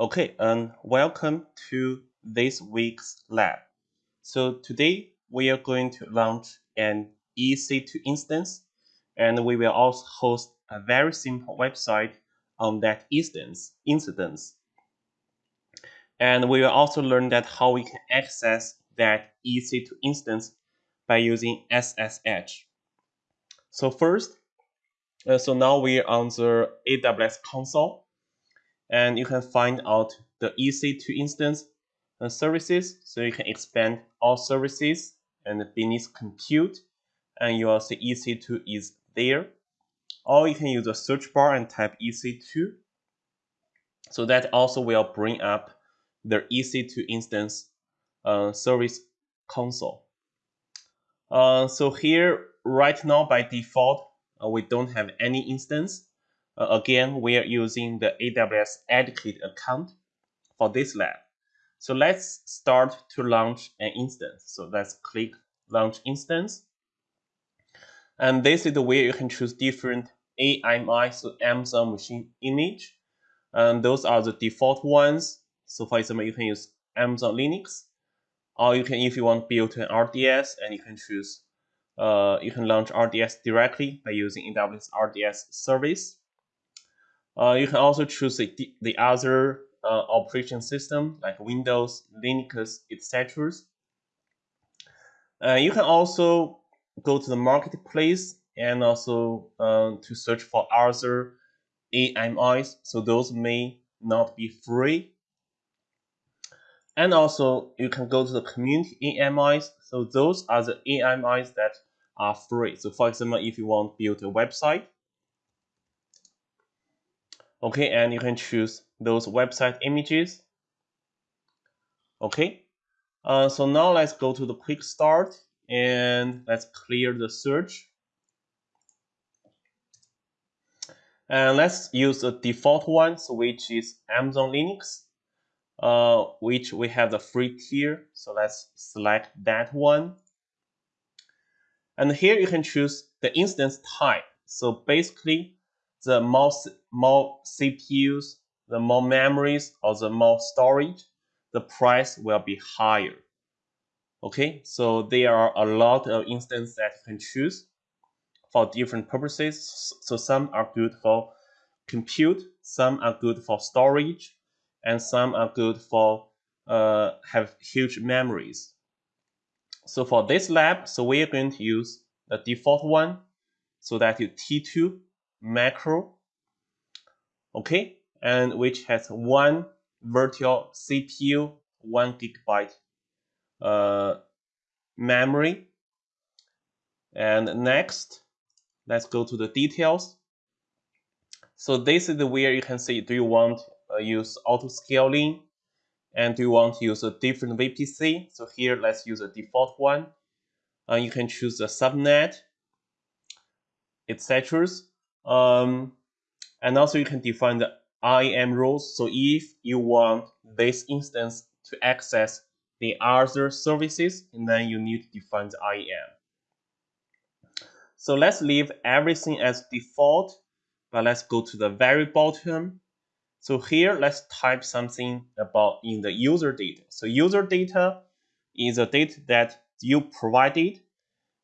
Okay, and welcome to this week's lab. So today we are going to launch an EC2 instance and we will also host a very simple website on that instance, instance. And we will also learn that how we can access that EC2 instance by using SSH. So first, uh, so now we're on the AWS console and you can find out the EC2 instance and services. So you can expand all services and beneath compute, and you will see EC2 is there. Or you can use the search bar and type EC2. So that also will bring up the EC2 instance uh, service console. Uh, so here, right now by default, uh, we don't have any instance. Uh, again, we are using the AWS Educate account for this lab. So let's start to launch an instance. So let's click Launch Instance. And this is the way you can choose different AMI, so Amazon Machine Image. And those are the default ones. So for example, you can use Amazon Linux, or you can, if you want, build an RDS, and you can choose, uh, you can launch RDS directly by using AWS RDS service. Uh, you can also choose the, the other uh, operation system like Windows, Linux, etc. Uh, you can also go to the marketplace and also uh, to search for other AMIs. So those may not be free. And also you can go to the community AMIs. So those are the AMIs that are free. So for example, if you want to build a website, okay and you can choose those website images. Okay uh, so now let's go to the quick start and let's clear the search. And let's use the default one which is Amazon Linux uh, which we have the free tier. So let's select that one. And here you can choose the instance type. So basically the more, more CPUs, the more memories, or the more storage, the price will be higher. Okay, so there are a lot of instances that you can choose for different purposes. So some are good for compute, some are good for storage, and some are good for uh, have huge memories. So for this lab, so we are going to use the default one, so that is T2 micro, okay, and which has one virtual CPU, one gigabyte uh, memory. And next, let's go to the details. So this is where you can see, do you want uh, use auto scaling and do you want to use a different VPC? So here, let's use a default one. Uh, you can choose the subnet, etc. Um, and also you can define the IAM roles. So if you want this instance to access the other services, and then you need to define the IAM. So let's leave everything as default, but let's go to the very bottom. So here, let's type something about in the user data. So user data is a data that you provided,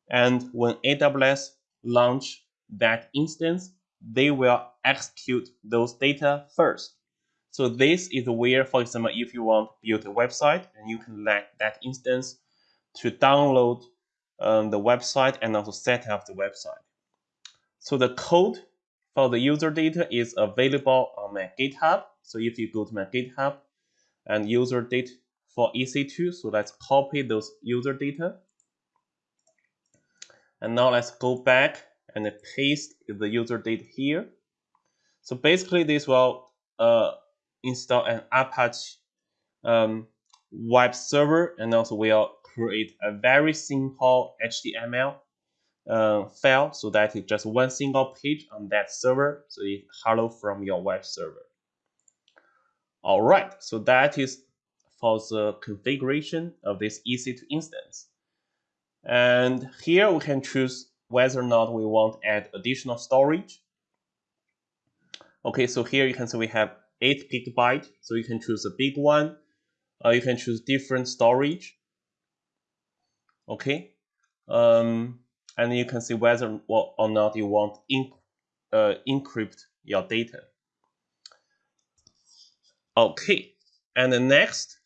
and when AWS launch that instance, they will execute those data first. So this is where, for example, if you want to build a website, and you can let that instance to download um, the website and also set up the website. So the code for the user data is available on my GitHub. So if you go to my GitHub and user data for EC2, so let's copy those user data. And now let's go back and paste the user data here. So basically this will uh, install an Apache um, web server and also will create a very simple HTML uh, file so that it's just one single page on that server. So it's hello from your web server. All right, so that is for the configuration of this EC2 instance. And here we can choose whether or not we want to add additional storage. Okay, so here you can see we have 8 gigabyte, so you can choose a big one. Uh, you can choose different storage. Okay, um, and you can see whether or not you want in, uh, encrypt your data. Okay, and next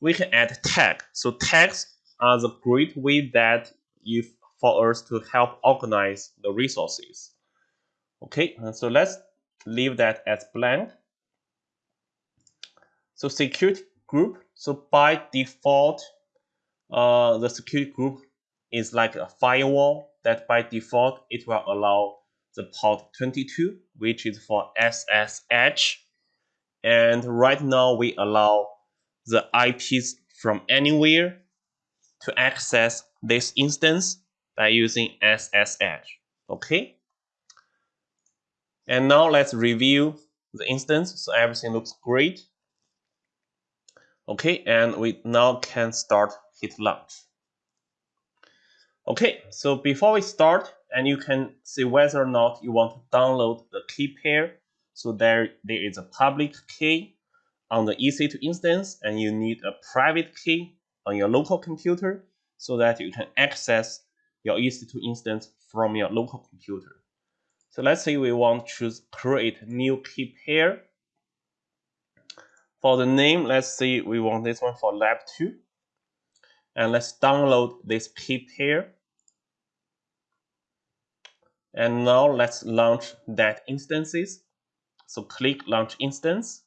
we can add tag. So tags are the great way that you for us to help organize the resources. Okay, so let's leave that as blank. So security group. So by default, uh, the security group is like a firewall that by default it will allow the port 22, which is for SSH. And right now we allow the IPs from anywhere to access this instance by using SSH. Okay. And now let's review the instance. So everything looks great. Okay, and we now can start hit launch. Okay, so before we start, and you can see whether or not you want to download the key pair. So there, there is a public key on the EC2 instance, and you need a private key on your local computer so that you can access your EC2 instance from your local computer. So let's say we want to create new key pair. For the name, let's say we want this one for lab 2. And let's download this key pair. And now let's launch that instances. So click launch instance.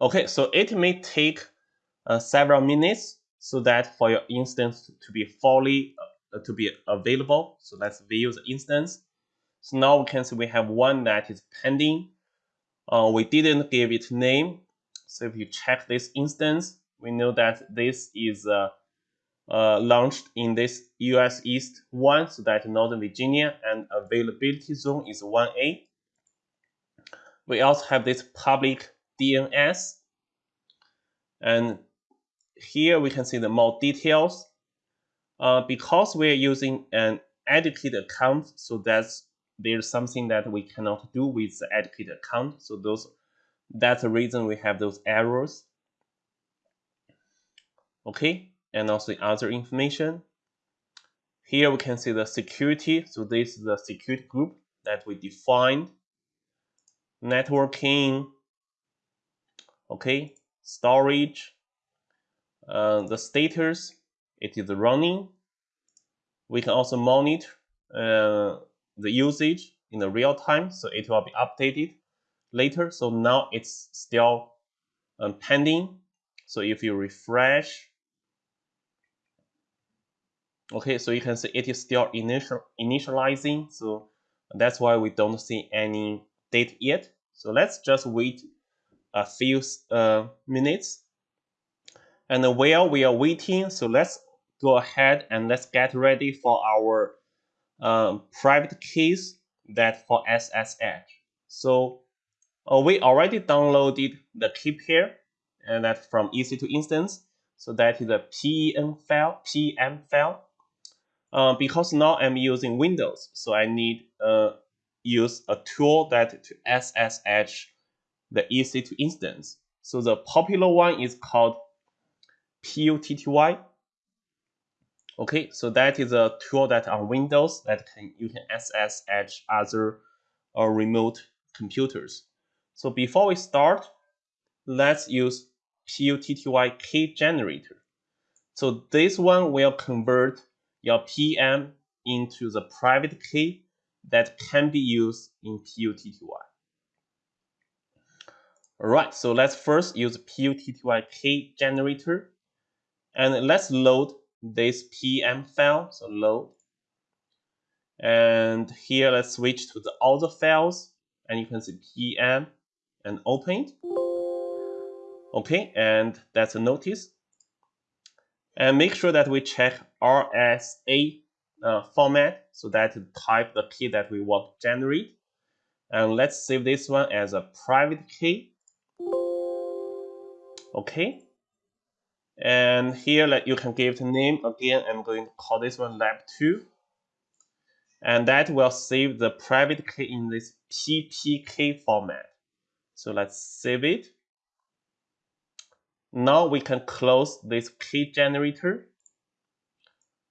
Okay, so it may take uh, several minutes so that for your instance to be fully uh, to be available. So let's view the instance. So now we can see we have one that is pending. Uh, we didn't give it name. So if you check this instance, we know that this is uh, uh, launched in this US East 1, so that Northern Virginia, and availability zone is 1A. We also have this public DNS, and here we can see the more details. Uh, because we're using an educated account, so that's there's something that we cannot do with the educated account. So those that's the reason we have those errors. Okay, and also the other information. Here we can see the security. So this is the security group that we defined. Networking. Okay, storage. Uh, the status it is running. We can also monitor uh, the usage in the real time, so it will be updated later. So now it's still um, pending. So if you refresh, okay, so you can see it is still initial initializing. So that's why we don't see any date yet. So let's just wait a few uh, minutes. And while we are waiting, so let's go ahead and let's get ready for our um, private keys that for SSH. So uh, we already downloaded the key pair and that from EC2 instance. So that is a PEM file, PM file. Uh, because now I'm using Windows, so I need uh, use a tool that to SSH the EC2 instance. So the popular one is called PUTTY Okay, so that is a tool that on Windows that can you can access SSH other uh, remote computers. So before we start, let's use PUTTY key generator. So this one will convert your PM into the private key that can be used in PUTTY. Alright, so let's first use PUTTY key generator and let's load this PM file, so load. And here let's switch to the other files and you can see PM and open. Okay, and that's a notice. And make sure that we check RSA uh, format so that type the key that we want to generate. And let's save this one as a private key. Okay, and here like you can give the name again. I'm going to call this one lab 2. and that will save the private key in this PPK format. So let's save it. Now we can close this key generator.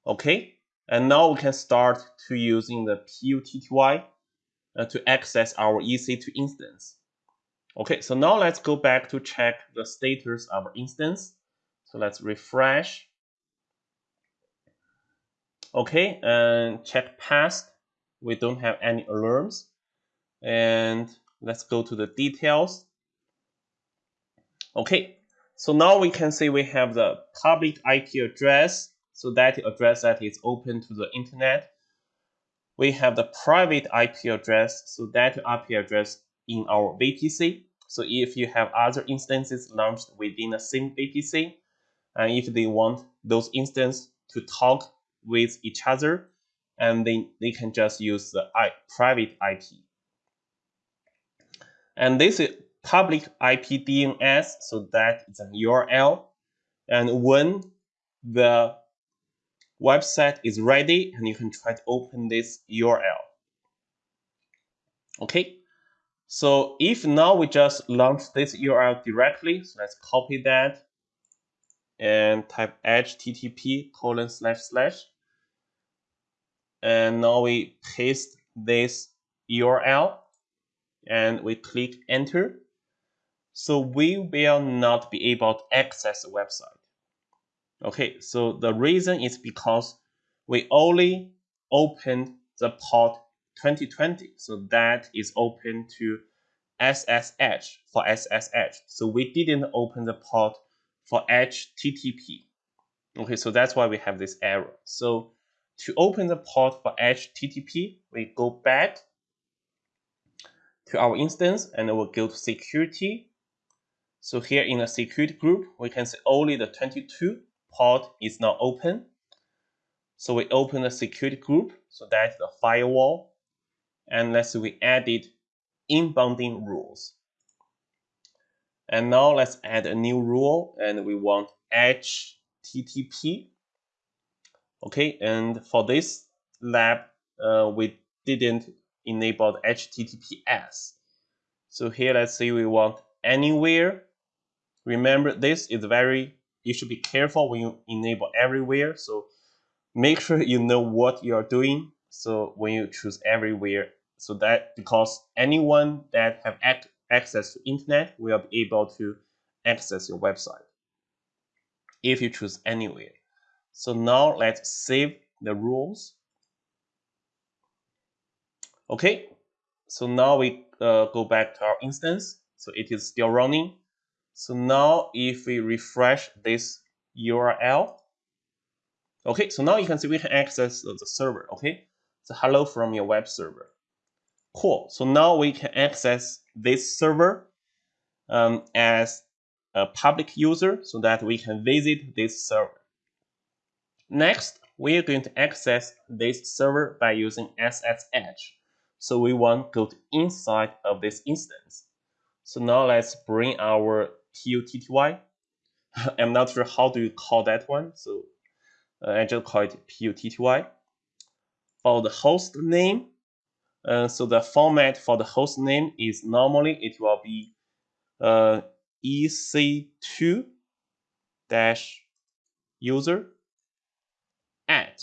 Okay, and now we can start to using the PUTTY uh, to access our EC2 instance. Okay, so now let's go back to check the status of our instance. So let's refresh. Okay, and check past. We don't have any alarms. And let's go to the details. Okay, so now we can see we have the public IP address. So that address that is open to the internet. We have the private IP address. So that IP address in our VPC. So if you have other instances launched within the same VPC, and if they want those instances to talk with each other, and then they can just use the I, private IP. And this is public IP DNS, so that is an URL. And when the website is ready, and you can try to open this URL. Okay, so if now we just launch this URL directly, so let's copy that and type http colon slash slash. And now we paste this URL and we click enter. So we will not be able to access the website. Okay, so the reason is because we only opened the port 2020. So that is open to SSH for SSH. So we didn't open the port for HTTP. Okay, so that's why we have this error. So to open the port for HTTP, we go back to our instance and we'll go to security. So here in the security group, we can see only the 22 port is now open. So we open the security group, so that's the firewall and let's say we added inbounding rules. And now let's add a new rule and we want HTTP. Okay, and for this lab, uh, we didn't enable HTTPS. So here, let's say we want anywhere. Remember, this is very, you should be careful when you enable everywhere. So make sure you know what you're doing. So when you choose everywhere, so that because anyone that have ac access to internet will be able to access your website if you choose anywhere. So now let's save the rules. Okay, so now we uh, go back to our instance. So it is still running. So now if we refresh this URL, okay, so now you can see we can access the server, okay? So hello from your web server. Cool. So now we can access this server um, as a public user so that we can visit this server. Next, we are going to access this server by using SSH. So we want to go to inside of this instance. So now let's bring our PUTTY. I'm not sure how do you call that one. So uh, I just call it PUTTY. For the host name, uh, so the format for the host name is normally it will be uh, EC2 dash user at.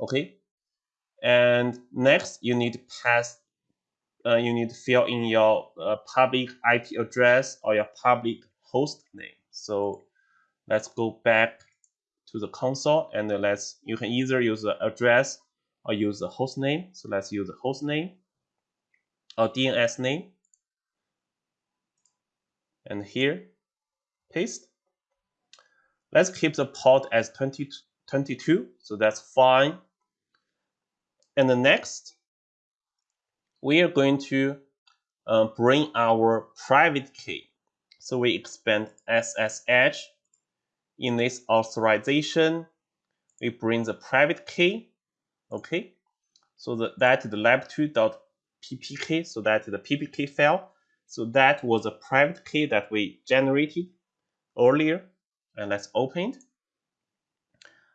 Okay. And next you need to pass, uh, you need to fill in your uh, public IP address or your public host name. So let's go back to the console and let's, you can either use the address or use the host name. So let's use the host name or DNS name. And here, paste. Let's keep the port as 20, 22, so that's fine. And the next, we are going to uh, bring our private key. So we expand SSH. In this authorization, we bring the private key Okay, so the, that is the lab2.ppk, so that is the ppk file. So that was a private key that we generated earlier. And let's open it.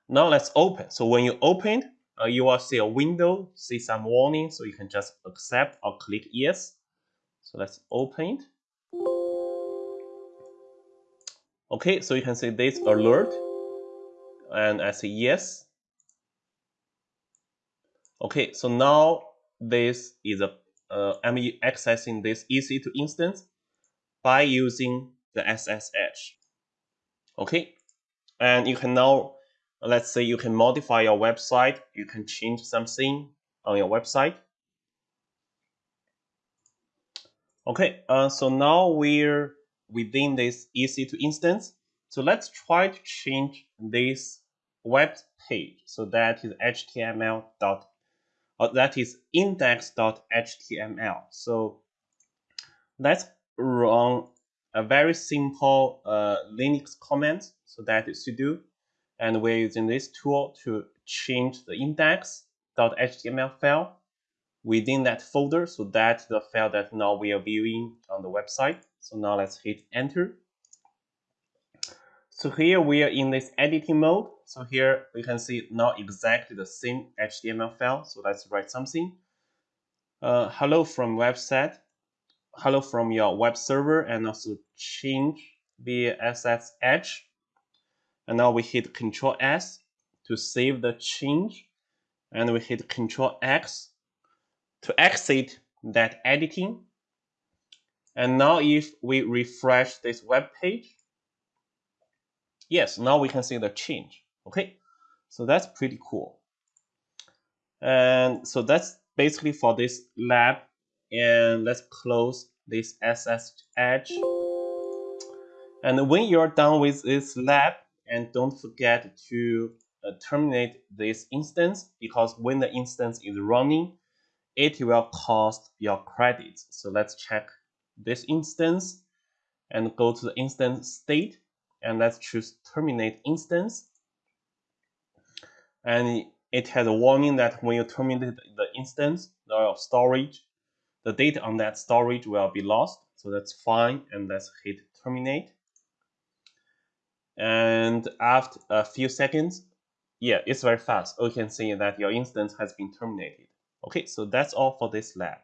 Now let's open. So when you open, uh, you will see a window, see some warning, so you can just accept or click yes. So let's open it. Okay, so you can see this alert, and I say yes. Okay, so now this is a uh, I'm accessing this EC2 instance by using the SSH. Okay, and you can now, let's say you can modify your website, you can change something on your website. Okay, uh, so now we're within this EC2 instance. So let's try to change this web page. So that is HTML or that is index.html. So let's run a very simple uh, Linux command. So that is sudo, and we're using this tool to change the index.html file within that folder. So that's the file that now we are viewing on the website. So now let's hit enter. So here we are in this editing mode. So here we can see not exactly the same HTML file. So let's write something. Uh, hello from website. Hello from your web server and also change the SSH. And now we hit Control S to save the change. And we hit Control X to exit that editing. And now if we refresh this web page, yes, now we can see the change. Okay, so that's pretty cool. And so that's basically for this lab. And let's close this SSH. And when you're done with this lab, and don't forget to uh, terminate this instance because when the instance is running, it will cost your credits. So let's check this instance and go to the instance state and let's choose terminate instance. And it has a warning that when you terminate the instance, the storage, the data on that storage will be lost. So that's fine. And let's hit terminate. And after a few seconds, yeah, it's very fast. You can see that your instance has been terminated. Okay, so that's all for this lab.